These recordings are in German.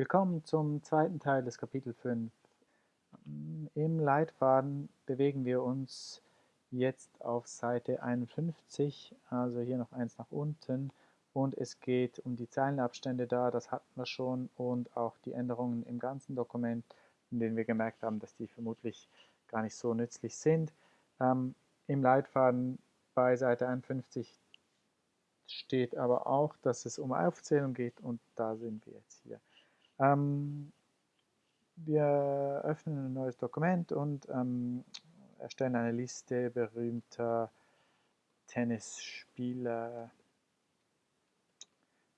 Willkommen zum zweiten Teil des Kapitel 5. Im Leitfaden bewegen wir uns jetzt auf Seite 51, also hier noch eins nach unten und es geht um die Zeilenabstände da, das hatten wir schon und auch die Änderungen im ganzen Dokument, in denen wir gemerkt haben, dass die vermutlich gar nicht so nützlich sind. Ähm, Im Leitfaden bei Seite 51 steht aber auch, dass es um Aufzählung geht und da sind wir jetzt hier. Ähm, wir öffnen ein neues Dokument und ähm, erstellen eine Liste berühmter Tennisspieler.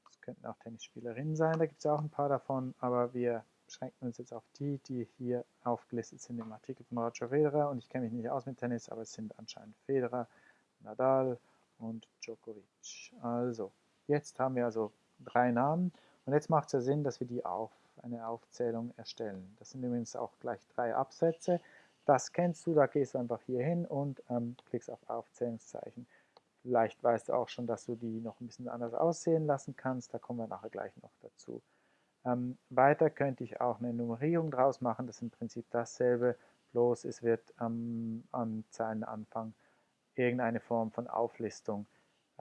Das könnten auch Tennisspielerinnen sein, da gibt es auch ein paar davon, aber wir beschränken uns jetzt auf die, die hier aufgelistet sind im Artikel von Roger Federer. Und ich kenne mich nicht aus mit Tennis, aber es sind anscheinend Federer, Nadal und Djokovic. Also, jetzt haben wir also drei Namen und jetzt macht es ja Sinn, dass wir die auf eine Aufzählung erstellen. Das sind übrigens auch gleich drei Absätze. Das kennst du, da gehst du einfach hier hin und ähm, klickst auf Aufzählungszeichen. Vielleicht weißt du auch schon, dass du die noch ein bisschen anders aussehen lassen kannst. Da kommen wir nachher gleich noch dazu. Ähm, weiter könnte ich auch eine Nummerierung draus machen. Das ist im Prinzip dasselbe, bloß es wird ähm, am Zeilenanfang irgendeine Form von Auflistung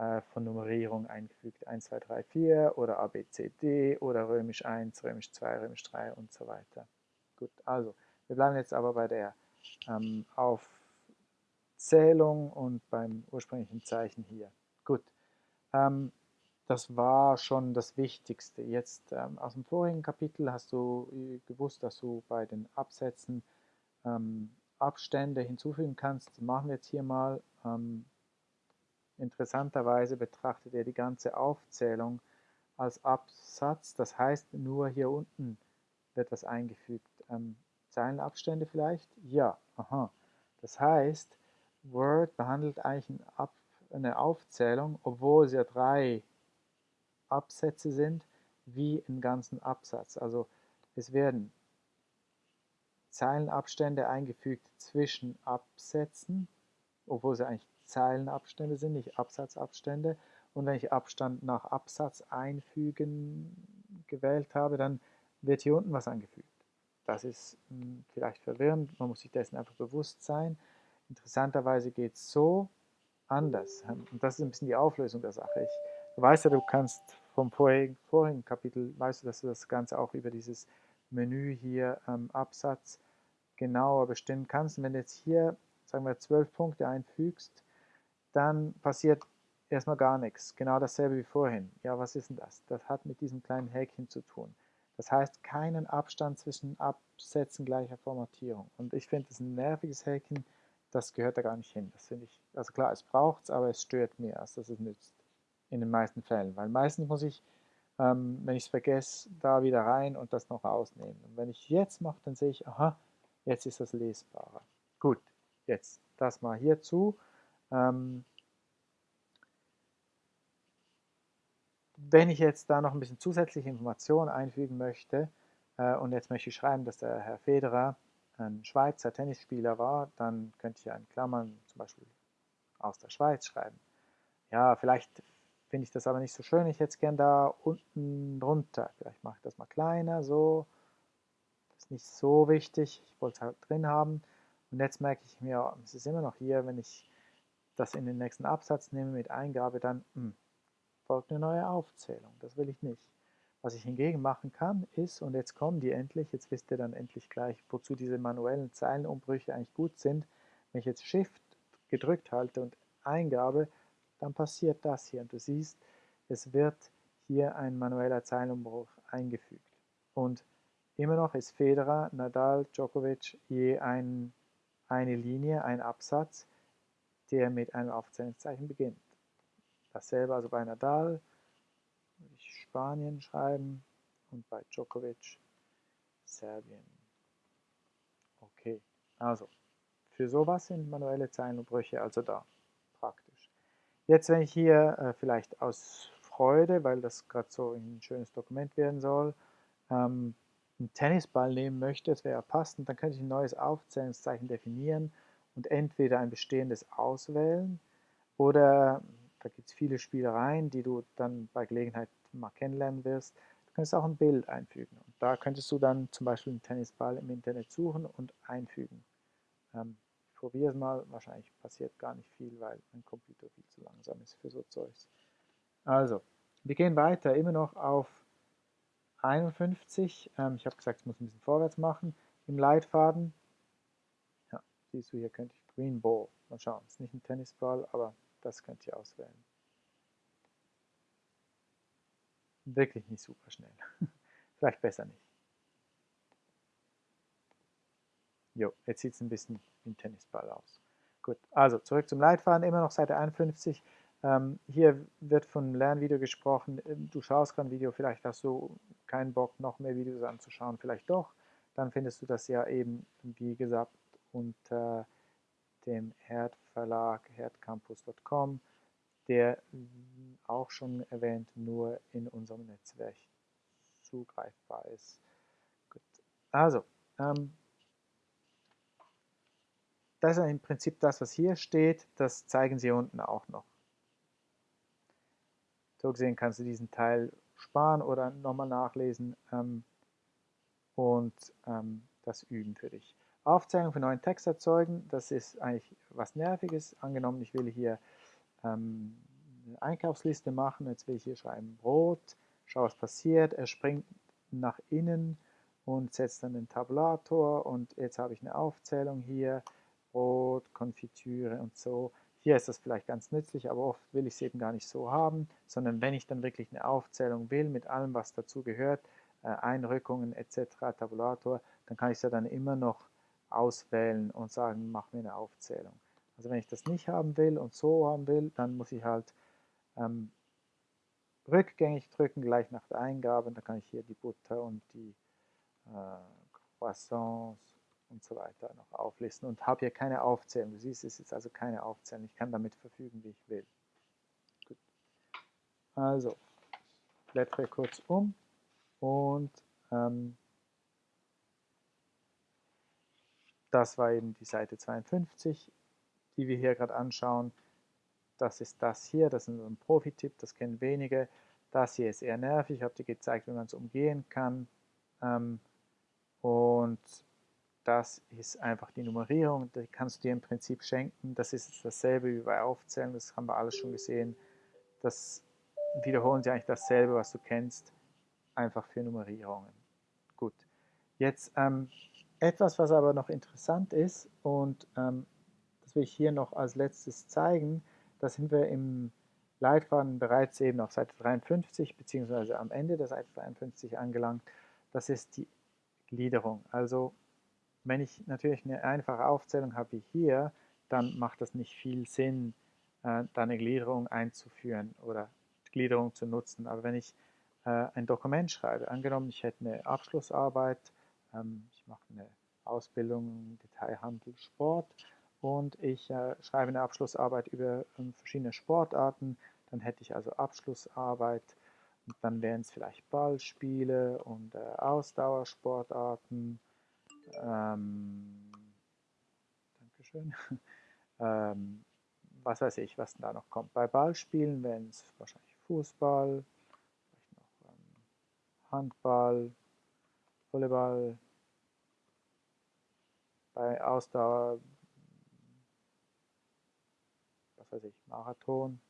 äh, von Nummerierung eingefügt. 1, 2, 3, 4 oder A, B, C, D oder römisch 1, römisch 2, römisch 3 und so weiter. Gut, also wir bleiben jetzt aber bei der ähm, Aufzählung und beim ursprünglichen Zeichen hier. Gut, ähm, das war schon das Wichtigste. Jetzt ähm, aus dem vorigen Kapitel hast du äh, gewusst, dass du bei den Absätzen ähm, Abstände hinzufügen kannst. Das machen wir jetzt hier mal. Interessanterweise betrachtet er die ganze Aufzählung als Absatz, das heißt nur hier unten wird was eingefügt. Ähm, Zeilenabstände vielleicht? Ja, aha. Das heißt, Word behandelt eigentlich eine Aufzählung, obwohl es ja drei Absätze sind, wie einen ganzen Absatz. Also es werden Zeilenabstände eingefügt zwischen Absätzen, obwohl sie eigentlich Zeilenabstände sind, nicht Absatzabstände. Und wenn ich Abstand nach Absatz einfügen gewählt habe, dann wird hier unten was angefügt. Das ist mh, hm, vielleicht verwirrend, man muss sich dessen einfach bewusst sein. Interessanterweise geht es so anders. Und das ist ein bisschen die Auflösung der Sache. Ich, du weißt ja, du kannst vom vorigen, vorigen Kapitel, weißt du, dass du das Ganze auch über dieses Menü hier ähm, Absatz genauer bestimmen kannst. Und wenn du jetzt hier, sagen wir, zwölf Punkte einfügst, dann passiert erstmal gar nichts. Genau dasselbe wie vorhin. Ja, was ist denn das? Das hat mit diesem kleinen Häkchen zu tun. Das heißt, keinen Abstand zwischen Absätzen gleicher Formatierung. Und ich finde, das ist ein nerviges Häkchen, das gehört da gar nicht hin. Das finde ich, also klar, es braucht es, aber es stört mehr, als dass es nützt. In den meisten Fällen. Weil meistens muss ich, ähm, wenn ich es vergesse, da wieder rein und das noch rausnehmen. Und wenn ich jetzt mache, dann sehe ich, aha, jetzt ist das lesbarer. Gut, jetzt das mal hierzu. Ähm, wenn ich jetzt da noch ein bisschen zusätzliche Informationen einfügen möchte äh, und jetzt möchte ich schreiben, dass der Herr Federer ein Schweizer Tennisspieler war, dann könnte ich ja in Klammern zum Beispiel aus der Schweiz schreiben. Ja, vielleicht finde ich das aber nicht so schön. Ich hätte es gern da unten drunter. Vielleicht mache ich das mal kleiner, so. Das ist nicht so wichtig. Ich wollte es halt drin haben. Und jetzt merke ich mir, es ist immer noch hier, wenn ich das in den nächsten Absatz nehme mit Eingabe, dann mh, hm, folgt eine neue Aufzählung. Das will ich nicht. Was ich hingegen machen kann, ist, und jetzt kommen die endlich, jetzt wisst ihr dann endlich gleich, wozu diese manuellen Zeilenumbrüche eigentlich gut sind. Wenn ich jetzt Shift gedrückt halte und Eingabe, dann passiert das hier. Und du siehst, es wird hier ein manueller Zeilenumbruch eingefügt. Und immer noch ist Federer, Nadal, Djokovic je ein, eine Linie, ein Absatz der mit einem Aufzählungszeichen beginnt. Dasselbe also bei Nadal, würde ich Spanien schreiben und bei Djokovic Serbien. Okay, also für sowas sind manuelle Zeilenumbrüche also da, praktisch. Jetzt, wenn ich hier äh, vielleicht aus Freude, weil das gerade so ein schönes Dokument werden soll, ähm, einen Tennisball nehmen möchte, das wäre passend, dann könnte ich ein neues Aufzählungszeichen definieren und entweder ein bestehendes auswählen oder, da gibt es viele Spielereien, die du dann bei Gelegenheit mal kennenlernen wirst, Du könntest auch ein Bild einfügen. Und da könntest du dann zum Beispiel einen Tennisball im Internet suchen und einfügen. Ähm, ich probiere es mal, wahrscheinlich passiert gar nicht viel, weil mein Computer viel zu langsam ist für so Zeugs. Also, wir gehen weiter, immer noch auf 51. Ähm, ich habe gesagt, ich muss ein bisschen vorwärts machen. Im Leitfaden, siehst du, hier könnte ich Green Ball, mal schauen, es ist nicht ein Tennisball, aber das könnt ihr auswählen. Wirklich nicht super schnell. Vielleicht besser nicht. Jo, jetzt sieht es ein bisschen wie ein Tennisball aus. Gut, also zurück zum Leitfaden, immer noch Seite 51. Ähm, hier wird von Lernvideo gesprochen. Du schaust gerade ein Video, vielleicht hast du keinen Bock, noch mehr Videos anzuschauen, vielleicht doch. Dann findest du das ja eben, wie gesagt, unter dem Herd Verlag, herdcampus.com, der auch schon erwähnt nur in unserem Netzwerk zugreifbar ist. Gut. Also, ähm, das ist im Prinzip das, was hier steht. Das zeigen sie unten auch noch. So gesehen kannst du diesen Teil sparen oder nochmal nachlesen ähm, und ähm, das üben für dich. Aufzeichnung für neuen Text erzeugen, das ist eigentlich was Nerviges. Angenommen, ich will hier ähm, eine Einkaufsliste machen, jetzt will ich hier schreiben Brot, schau was passiert, er springt nach innen und setzt dann den Tabulator und jetzt habe ich eine Aufzählung hier, Brot, Konfitüre und so. Hier ist das vielleicht ganz nützlich, aber oft will ich es eben gar nicht so haben, sondern wenn ich dann wirklich eine Aufzählung will mit allem, was dazu gehört, äh, Einrückungen etc., Tabulator, dann kann ich es ja dann immer noch auswählen und sagen, mach mir eine Aufzählung. Also wenn ich das nicht haben will und so haben will, dann muss ich halt ähm, rückgängig drücken, gleich nach der Eingabe. Da kann ich hier die Butter und die äh, Croissants und so weiter noch auflisten und habe hier keine Aufzählung. Du siehst, es ist also keine Aufzählung. Ich kann damit verfügen, wie ich will. Gut. Also, blättere kurz um und ähm, Das war eben die Seite 52, die wir hier gerade anschauen. Das ist das hier, das ist ein Profi-Tipp, das kennen wenige. Das hier ist eher nervig, ich habe dir gezeigt, wie man es umgehen kann. Ähm, und das ist einfach die Nummerierung, die kannst du dir im Prinzip schenken. Das ist dasselbe wie bei Aufzählen, das haben wir alles schon gesehen. Das wiederholen sie eigentlich dasselbe, was du kennst, einfach für Nummerierungen. Gut, jetzt ähm, etwas, was aber noch interessant ist und ähm, das will ich hier noch als letztes zeigen, da sind wir im Leitfaden bereits eben auf Seite 53 beziehungsweise am Ende der Seite 53 angelangt. Das ist die Gliederung. Also wenn ich natürlich eine einfache Aufzählung habe wie hier, dann macht das nicht viel Sinn, äh, da eine Gliederung einzuführen oder Gliederung zu nutzen. Aber wenn ich äh, ein Dokument schreibe, angenommen ich hätte eine Abschlussarbeit, ich mache eine Ausbildung Detailhandel Sport und ich äh, schreibe eine Abschlussarbeit über ähm, verschiedene Sportarten, dann hätte ich also Abschlussarbeit und dann wären es vielleicht Ballspiele und äh, Ausdauersportarten. Ähm, Dankeschön. ähm, was weiß ich, was da noch kommt. Bei Ballspielen wären es wahrscheinlich Fußball, vielleicht noch ähm, Handball, Volleyball, bei Ausdauer, was weiß ich, Marathon,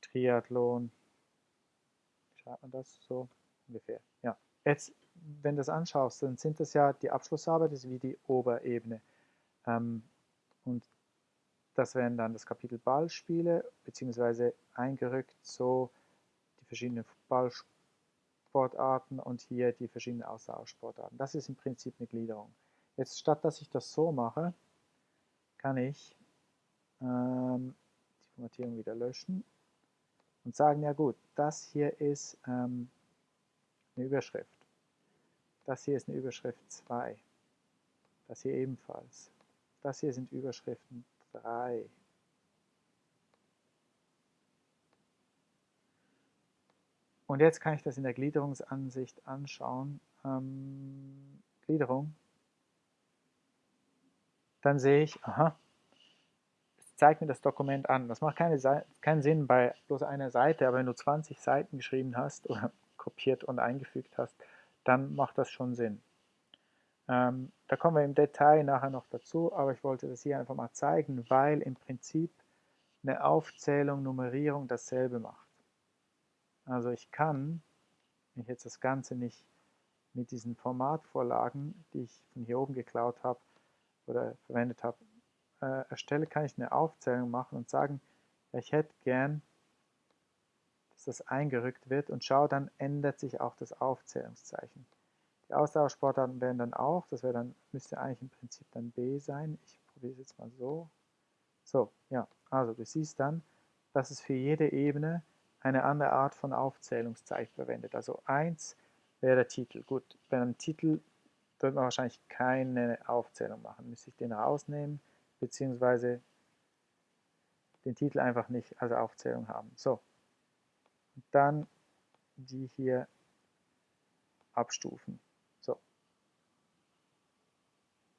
Triathlon, schreibt man das so ungefähr? Ja, jetzt, wenn du das anschaust, dann sind das ja die Abschlussarbeit, das ist wie die Oberebene. Ähm, und das wären dann das Kapitel Ballspiele, beziehungsweise eingerückt so die verschiedenen Ballspiele Sportarten und hier die verschiedenen Ausdauersportarten. Das ist im Prinzip eine Gliederung. Jetzt statt dass ich das so mache, kann ich ähm, die Formatierung wieder löschen und sagen, ja gut, das hier ist ähm, eine Überschrift. Das hier ist eine Überschrift 2. Das hier ebenfalls. Das hier sind Überschriften 3. Und jetzt kann ich das in der Gliederungsansicht anschauen. Ähm, Gliederung. Dann sehe ich, aha, zeigt mir das Dokument an. Das macht keine, keinen Sinn bei bloß einer Seite, aber wenn du 20 Seiten geschrieben hast oder kopiert und eingefügt hast, dann macht das schon Sinn. Ähm, da kommen wir im Detail nachher noch dazu, aber ich wollte das hier einfach mal zeigen, weil im Prinzip eine Aufzählung, Nummerierung dasselbe macht. Also ich kann, wenn ich jetzt das Ganze nicht mit diesen Formatvorlagen, die ich von hier oben geklaut habe oder verwendet habe, äh, erstelle, kann ich eine Aufzählung machen und sagen, ich hätte gern, dass das eingerückt wird und schau, dann ändert sich auch das Aufzählungszeichen. Die Ausdauersportarten werden dann auch, das wäre dann, müsste eigentlich im Prinzip dann B sein. Ich probiere es jetzt mal so. So, ja, also du siehst dann, dass es für jede Ebene eine andere Art von Aufzählungszeichen verwendet. Also 1 wäre der Titel. Gut, bei einem Titel wird man wahrscheinlich keine Aufzählung machen. Müsste ich den rausnehmen, beziehungsweise den Titel einfach nicht als Aufzählung haben. So, und dann die hier abstufen. So.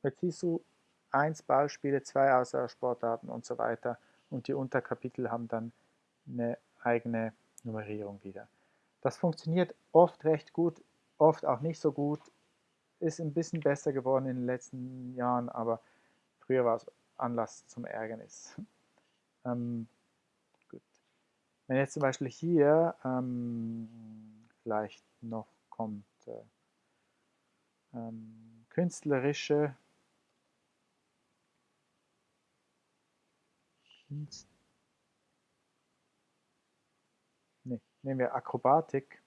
Jetzt siehst du 1 Ballspiele, 2 Außersportarten und so weiter und die Unterkapitel haben dann eine eigene Nummerierung wieder. Das funktioniert oft recht gut, oft auch nicht so gut, ist ein bisschen besser geworden in den letzten Jahren, aber früher war es Anlass zum Ärgernis. Ähm, gut. Wenn jetzt zum Beispiel hier ähm, vielleicht noch kommt äh, ähm, künstlerische Kunst, nehmen wir Akrobatik,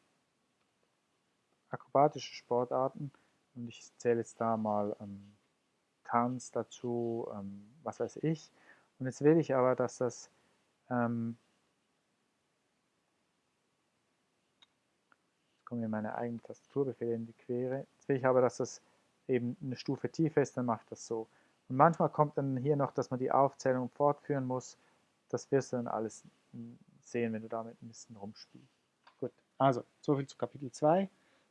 akrobatische Sportarten und ich zähle jetzt da mal ähm, Tanz dazu, ähm, was weiß ich. Und jetzt will ich aber, dass das ähm, jetzt kommen mir meine eigenen Tastaturbefehle in die Quere. Jetzt will ich aber, dass das eben eine Stufe tiefer ist, dann macht das so. Und manchmal kommt dann hier noch, dass man die Aufzählung fortführen muss. Das wirst du dann alles sehen, wenn du damit ein bisschen rumspielst. Gut, also soviel zu Kapitel 2.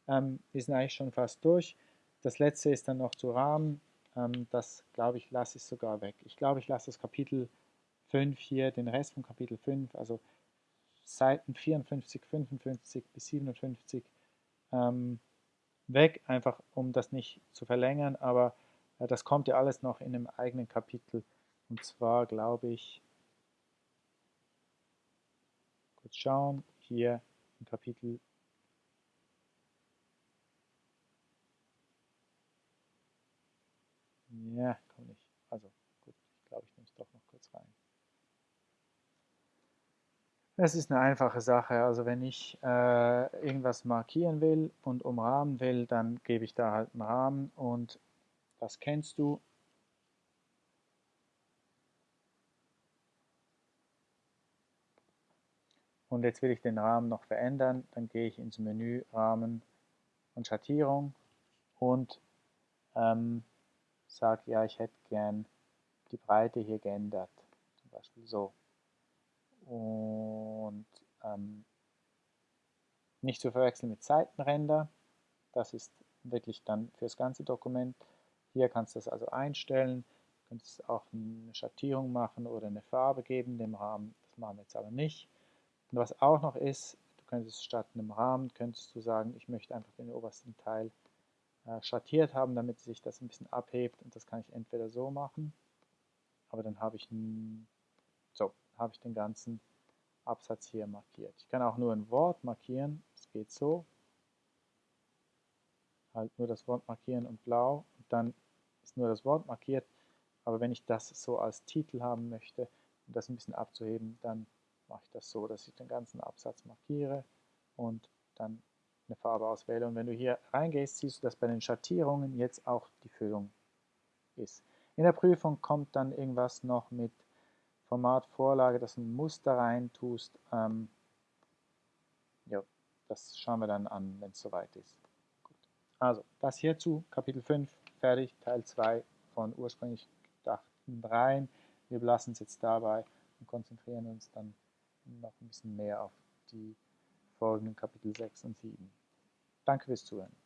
Ähm, wir sind eigentlich schon fast durch. Das letzte ist dann noch zu Rahmen. Ähm, das glaube ich, lasse ich sogar weg. Ich glaube, ich lasse das Kapitel 5 hier, den Rest von Kapitel 5, also Seiten 54, 55 bis 57 ähm, weg, einfach um das nicht zu verlängern, aber äh, das kommt ja alles noch in einem eigenen Kapitel. Und zwar glaube ich, kurz schauen, hier im Kapitel Ja, komm nicht. Also gut, ich glaube, ich nehme es doch noch kurz rein. Es ist eine einfache Sache. Also wenn ich äh, irgendwas markieren will und umrahmen will, dann gebe ich da halt einen Rahmen und das kennst du. Und jetzt will ich den Rahmen noch verändern. Dann gehe ich ins Menü Rahmen und Schattierung und ähm, sage, ja, ich hätte gern die Breite hier geändert. Zum Beispiel so. Und ähm, nicht zu verwechseln mit Seitenränder. Das ist wirklich dann für das ganze Dokument. Hier kannst du das also einstellen. Du könntest auch eine Schattierung machen oder eine Farbe geben dem Rahmen. Das machen wir jetzt aber nicht. Und was auch noch ist, du könntest statt einem Rahmen, könntest du sagen, ich möchte einfach den obersten Teil äh, schattiert haben, damit sich das ein bisschen abhebt. Und das kann ich entweder so machen, aber dann habe ich, so, habe ich den ganzen Absatz hier markiert. Ich kann auch nur ein Wort markieren, es geht so. Halt nur das Wort markieren und blau und dann ist nur das Wort markiert. Aber wenn ich das so als Titel haben möchte, um das ein bisschen abzuheben, dann mache ich das so, dass ich den ganzen Absatz markiere und dann eine Farbe auswähle. Und wenn du hier reingehst, siehst du, dass bei den Schattierungen jetzt auch die Füllung ist. In der Prüfung kommt dann irgendwas noch mit Formatvorlage, dass du ein Muster rein tust. Ähm, ja, das schauen wir dann an, wenn es soweit ist. Gut. Also, das hierzu, Kapitel 5, fertig, Teil 2 von ursprünglich gedachten dreien. Wir belassen es jetzt dabei und konzentrieren uns dann noch ein bisschen mehr auf die folgenden Kapitel 6 und 7. Danke fürs Zuhören.